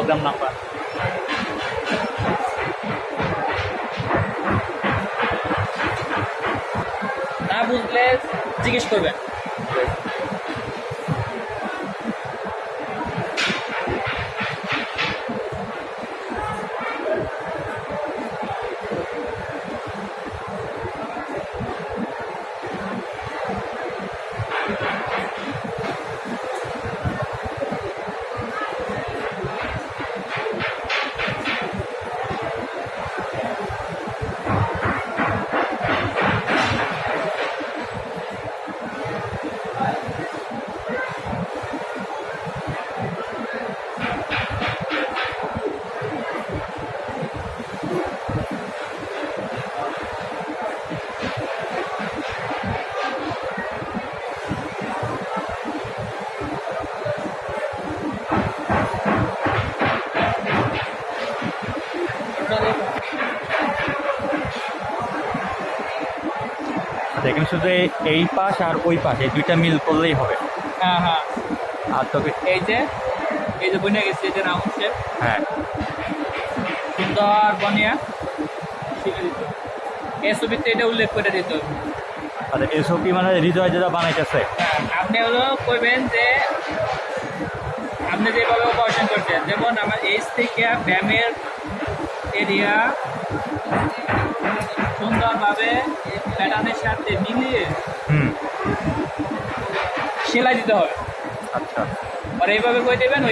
Programme number না বুঝলে জিজ্ঞেস করবেন। এখানে শুধু এই- এই পাশ আর ওই পাশ এই দুইটা মিল করলেই হবে। হ্যাঁ হ্যাঁ। আর এই যে এই যে বনে গেছে এই যে রাউন্ড শেপ। হ্যাঁ। সুন্দর বনিয়া শিখে দিত এই ছবিতে এটা উল্লেখ করে দিত আচ্ছা এসব কি মানে হৃদয় যেটা বানাইতেছে। হ্যাঁ, আপনি হলো কইবেন যে আপনি যেভাবে অপারেশন করছেন যেমন আমার এইচ থেকে ব্যায়ামের এরিয়া। সুন্দরভাবে প্যাটার্নের সাথে মিলিয়ে সেলাই দিতে হবে। আচ্ছা। আর এইভাবে কই দেবেন ও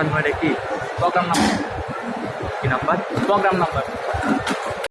convert a program number. In number program number.